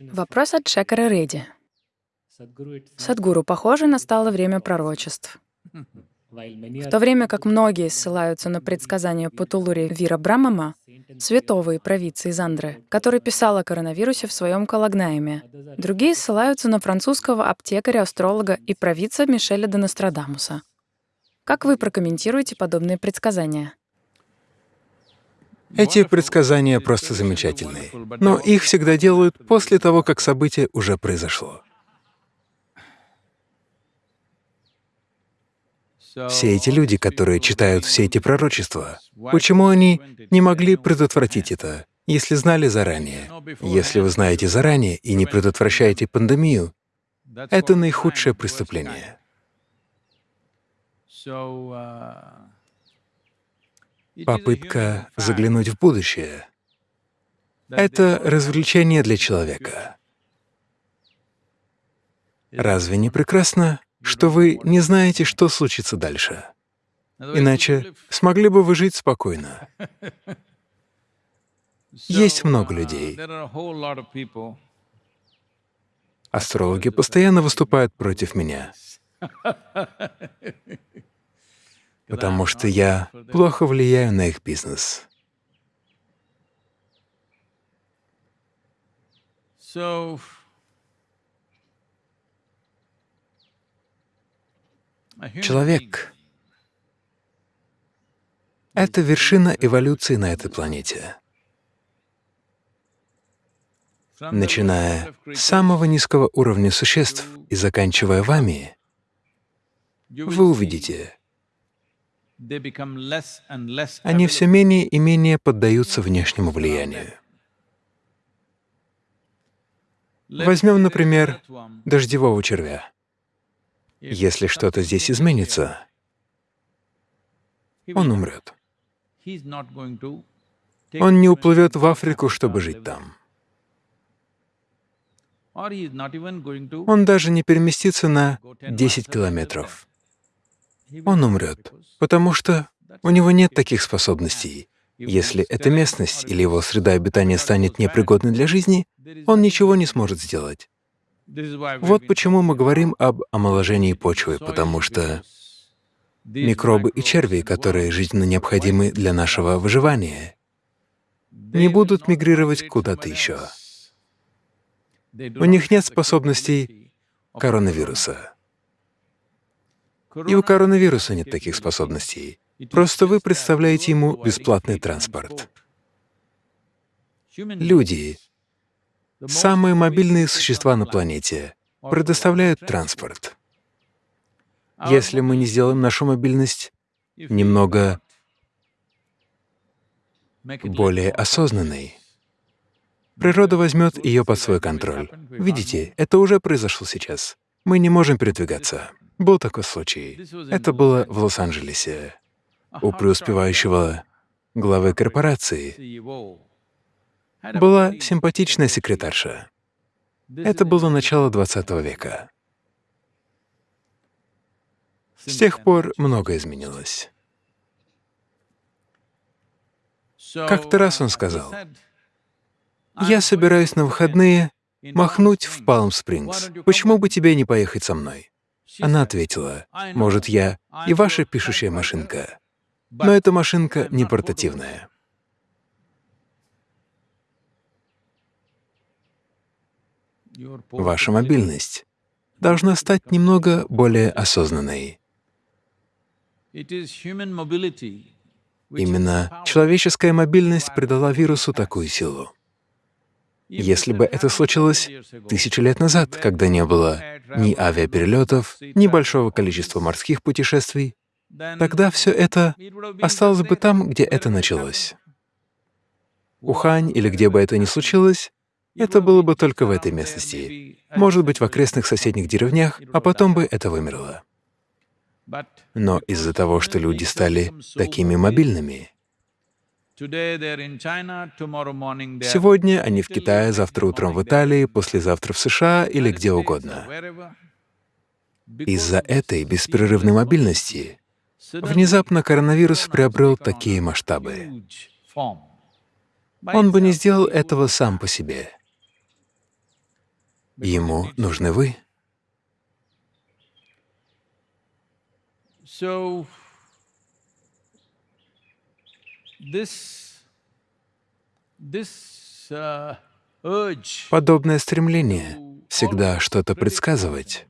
Вопрос от Шекара Реди. Садгуру, похоже, настало время пророчеств. В то время как многие ссылаются на предсказания Патулури Вира Брамама, святого и провидца из Андры, который писал о коронавирусе в своем Калагнайме, другие ссылаются на французского аптекаря-астролога и провидца Мишеля де Нострадамуса. Как вы прокомментируете подобные предсказания? Эти предсказания просто замечательные, но их всегда делают после того, как событие уже произошло. Все эти люди, которые читают все эти пророчества, почему они не могли предотвратить это, если знали заранее? Если вы знаете заранее и не предотвращаете пандемию, это наихудшее преступление. Попытка заглянуть в будущее — это развлечение для человека. Разве не прекрасно, что вы не знаете, что случится дальше? Иначе смогли бы вы жить спокойно. Есть много людей. Астрологи постоянно выступают против меня потому что я плохо влияю на их бизнес. Человек — это вершина эволюции на этой планете. Начиная с самого низкого уровня существ и заканчивая вами, вы увидите, они все менее и менее поддаются внешнему влиянию. Возьмем, например, дождевого червя. Если что-то здесь изменится, он умрет. Он не уплывет в Африку, чтобы жить там. Он даже не переместится на 10 километров он умрет, потому что у него нет таких способностей. Если эта местность или его среда обитания станет непригодной для жизни, он ничего не сможет сделать. Вот почему мы говорим об омоложении почвы, потому что микробы и черви, которые жизненно необходимы для нашего выживания, не будут мигрировать куда-то еще. У них нет способностей коронавируса. И у коронавируса нет таких способностей. Просто вы представляете ему бесплатный транспорт. Люди, самые мобильные существа на планете, предоставляют транспорт. Если мы не сделаем нашу мобильность немного более осознанной, природа возьмет ее под свой контроль. Видите, это уже произошло сейчас. Мы не можем передвигаться. Был такой случай. Это было в Лос-Анджелесе. У преуспевающего главы корпорации была симпатичная секретарша. Это было начало 20 века. С тех пор многое изменилось. Как-то раз он сказал, «Я собираюсь на выходные махнуть в Палм-Спрингс. Почему бы тебе не поехать со мной?» Она ответила, «Может, я и ваша пишущая машинка, но эта машинка не портативная». Ваша мобильность должна стать немного более осознанной. Именно человеческая мобильность придала вирусу такую силу. Если бы это случилось тысячу лет назад, когда не было ни авиаперелетов, ни большого количества морских путешествий, тогда все это осталось бы там, где это началось. Ухань или где бы это ни случилось, это было бы только в этой местности, может быть, в окрестных соседних деревнях, а потом бы это вымерло. Но из-за того, что люди стали такими мобильными, Сегодня они в Китае, завтра утром в Италии, послезавтра в США или где угодно. Из-за этой беспрерывной мобильности внезапно коронавирус приобрел такие масштабы. Он бы не сделал этого сам по себе. Ему нужны вы. Подобное стремление всегда что-то предсказывать.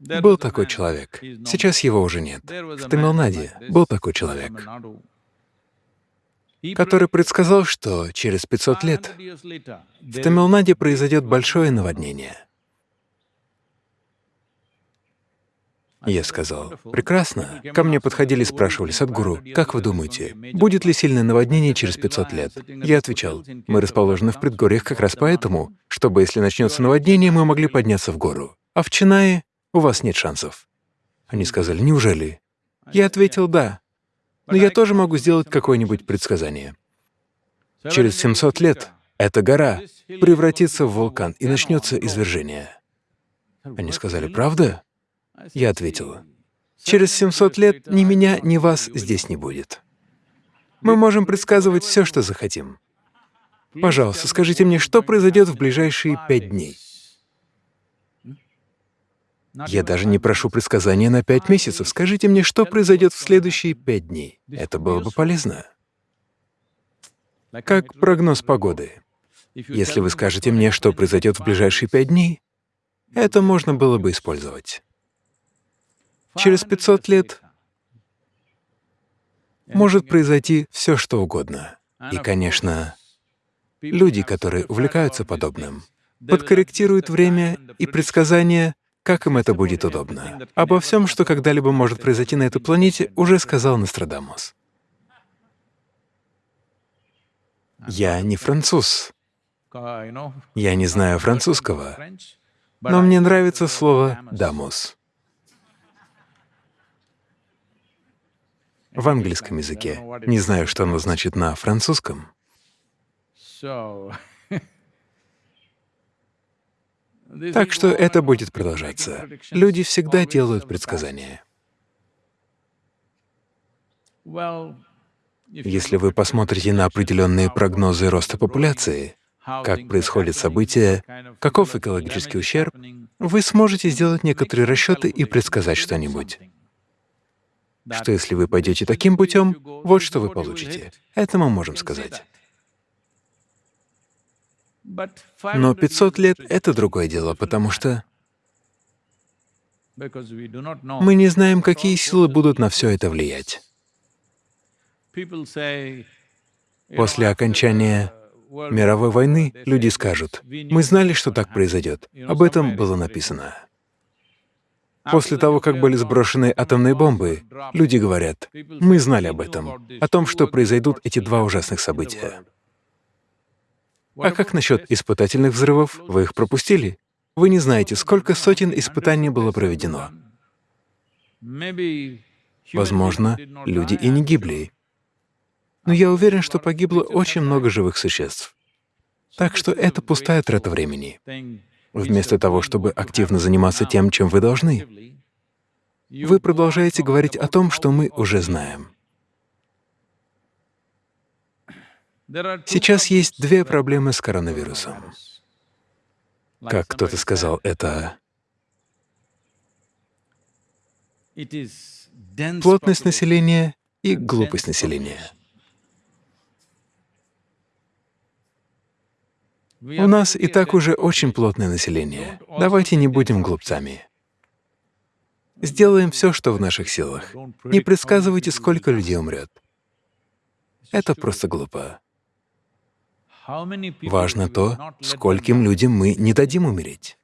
Был такой человек. Сейчас его уже нет. В Тамилнаде был такой человек, который предсказал, что через 500 лет в Тамилнаде произойдет большое наводнение. Я сказал, «Прекрасно». Ко мне подходили и спрашивали, «Садгуру, как вы думаете, будет ли сильное наводнение через 500 лет?» Я отвечал, «Мы расположены в предгорьях как раз поэтому, чтобы, если начнется наводнение, мы могли подняться в гору. А в Чинае у вас нет шансов». Они сказали, «Неужели?» Я ответил, «Да, но я тоже могу сделать какое-нибудь предсказание. Через 700 лет эта гора превратится в вулкан и начнется извержение». Они сказали, «Правда?» Я ответила, через 700 лет ни меня, ни вас здесь не будет. Мы можем предсказывать все, что захотим. Пожалуйста, скажите мне, что произойдет в ближайшие пять дней? Я даже не прошу предсказания на пять месяцев. Скажите мне, что произойдет в следующие пять дней. Это было бы полезно. Как прогноз погоды. Если вы скажете мне, что произойдет в ближайшие пять дней, это можно было бы использовать. Через 500 лет может произойти все, что угодно. И, конечно, люди, которые увлекаются подобным, подкорректируют время и предсказания, как им это будет удобно. Обо всем, что когда-либо может произойти на этой планете, уже сказал Нострадамус. Я не француз. Я не знаю французского, но мне нравится слово «дамус». В английском языке. Не знаю, что оно значит на французском. Так что это будет продолжаться. Люди всегда делают предсказания. Если вы посмотрите на определенные прогнозы роста популяции, как происходят события, каков экологический ущерб, вы сможете сделать некоторые расчеты и предсказать что-нибудь что если вы пойдете таким путем, вот что вы получите. Это мы можем сказать. Но 500 лет — это другое дело, потому что мы не знаем, какие силы будут на все это влиять. После окончания мировой войны люди скажут, «Мы знали, что так произойдет». Об этом было написано. После того, как были сброшены атомные бомбы, люди говорят, мы знали об этом, о том, что произойдут эти два ужасных события. А как насчет испытательных взрывов? Вы их пропустили? Вы не знаете, сколько сотен испытаний было проведено. Возможно, люди и не гибли. Но я уверен, что погибло очень много живых существ. Так что это пустая трата времени. Вместо того, чтобы активно заниматься тем, чем вы должны, вы продолжаете говорить о том, что мы уже знаем. Сейчас есть две проблемы с коронавирусом. Как кто-то сказал, это плотность населения и глупость населения. У нас и так уже очень плотное население. Давайте не будем глупцами. Сделаем все, что в наших силах. Не предсказывайте, сколько людей умрет. Это просто глупо. Важно то, скольким людям мы не дадим умереть.